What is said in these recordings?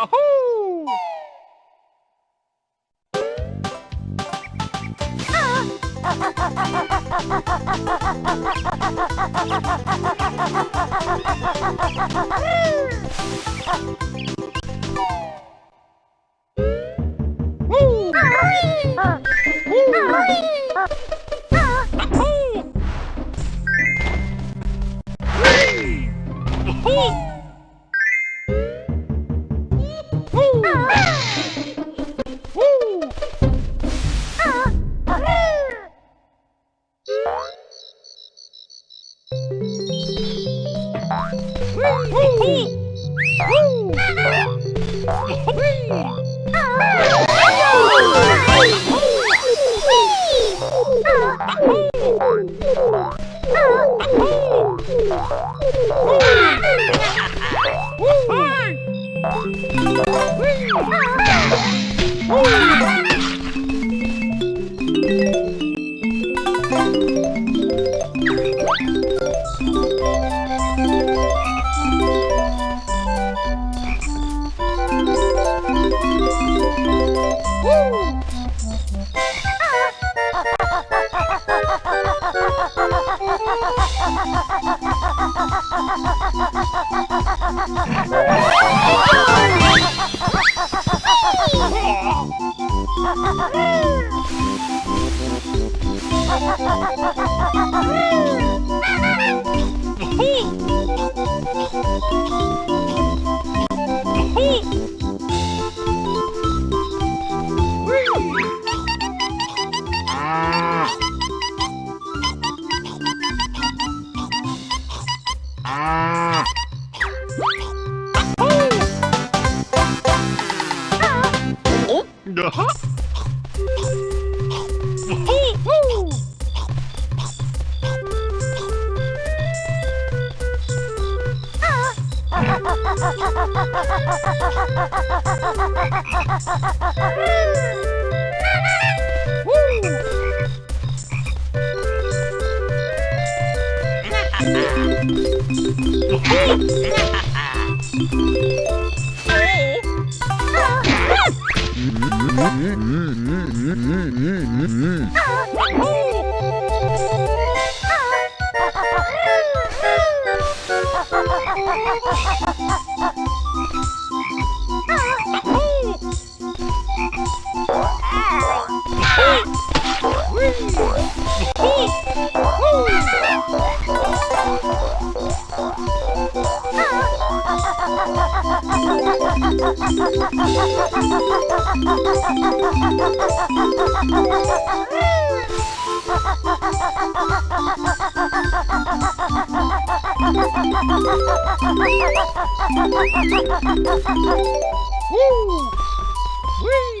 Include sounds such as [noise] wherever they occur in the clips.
Yahoo! Ah! Oh! Ha ha ha ha! Oh! [laughs] [laughs] [laughs] Ha ha ha ha! Woo! Whee!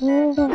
Oh,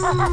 Woo!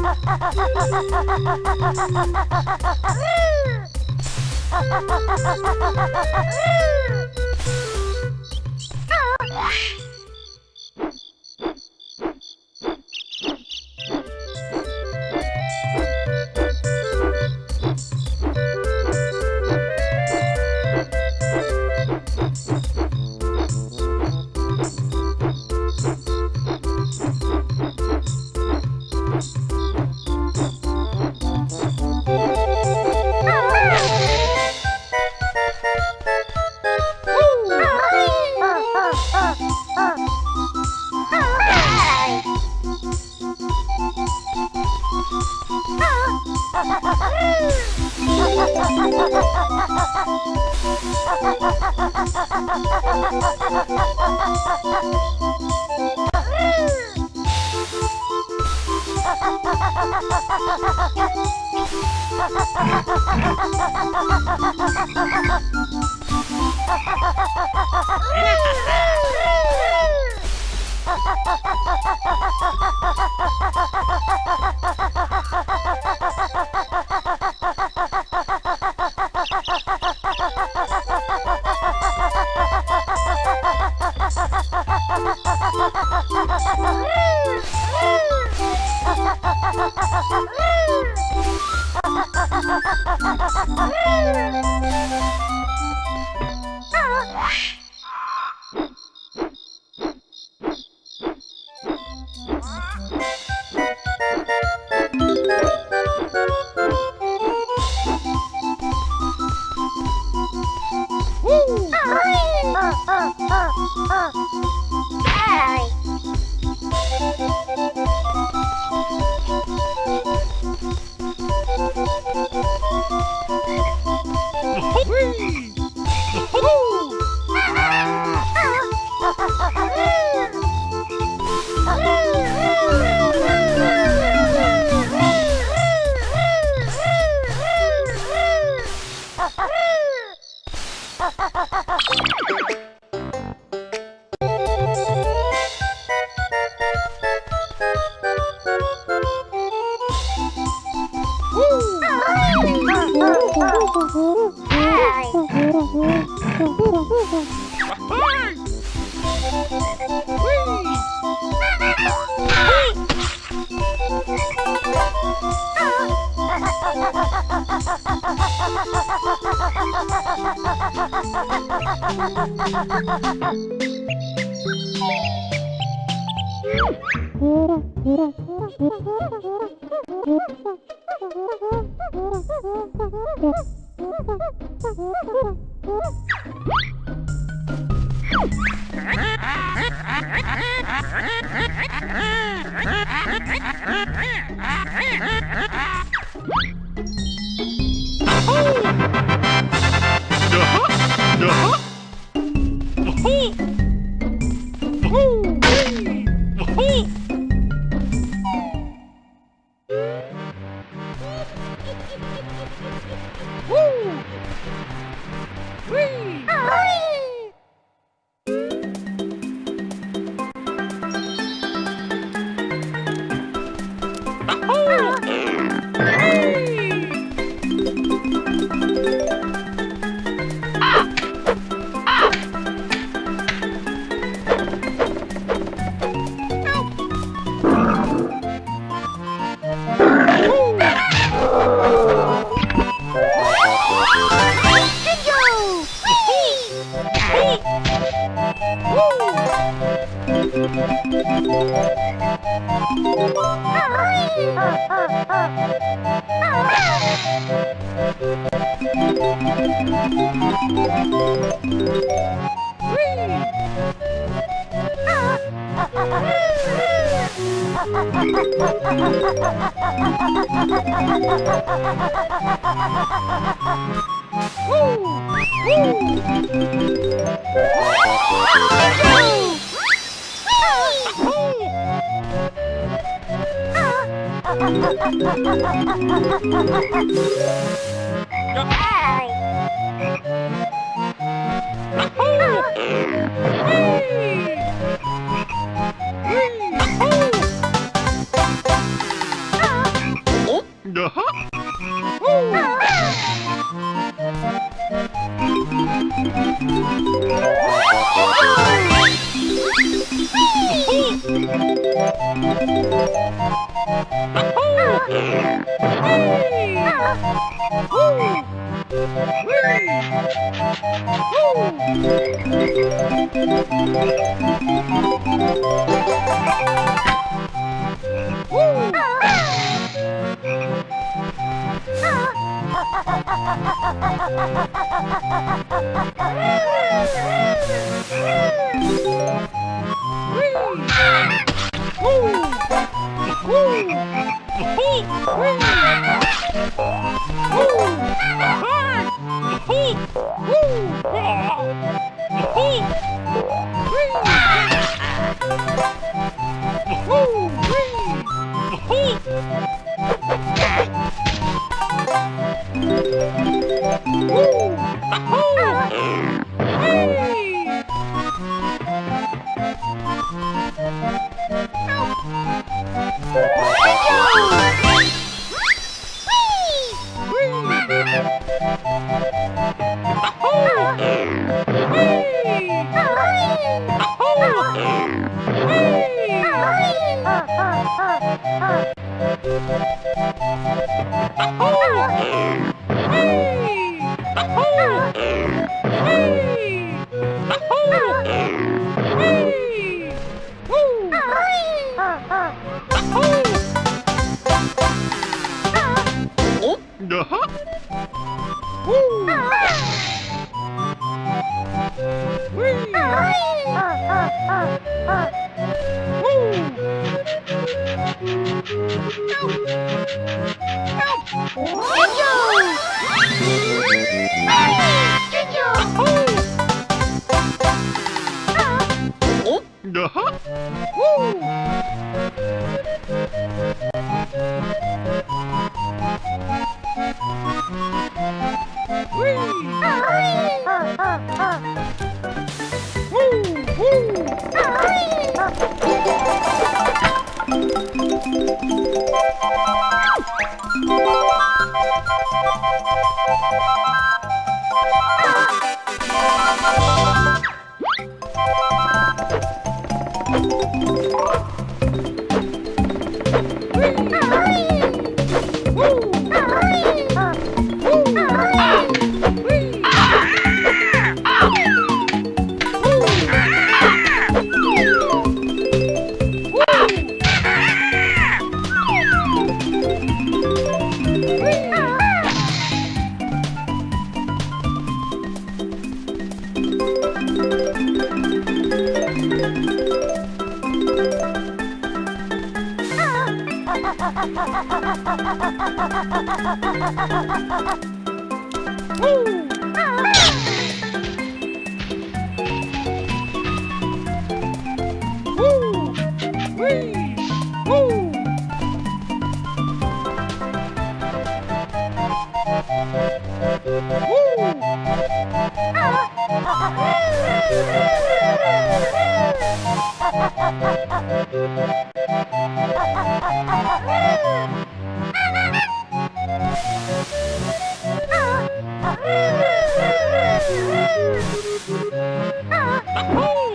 Woo! Oh, oh, oh. Bye. Woo! Ha ha ha ha! Woo! Woo! Goodbye! Uh-huh. Woo! Oh Oh!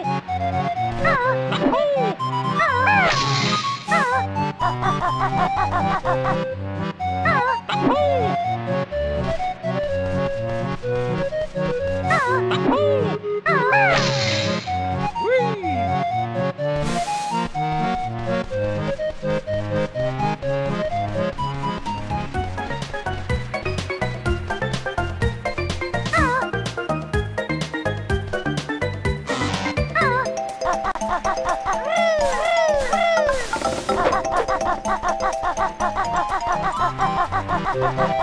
Ai!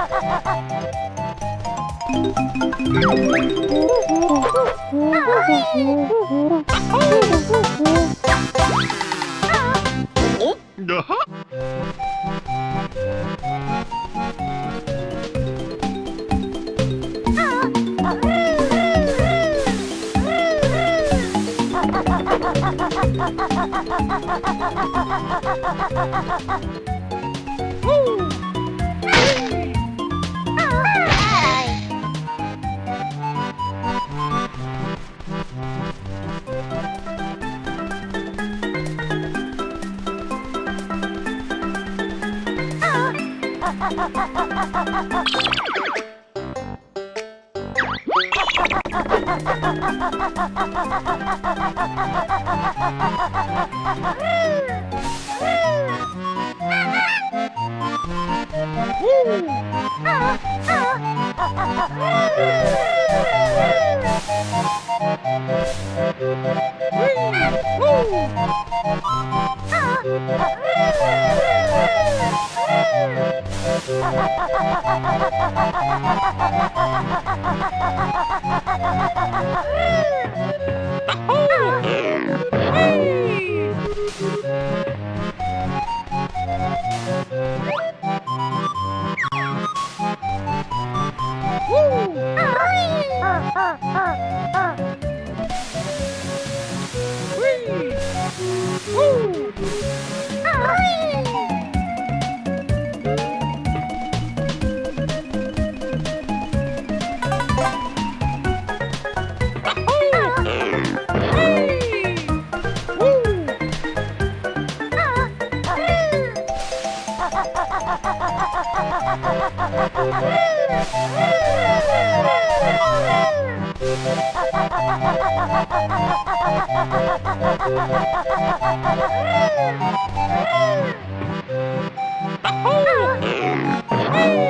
Woo! Oh! Oh!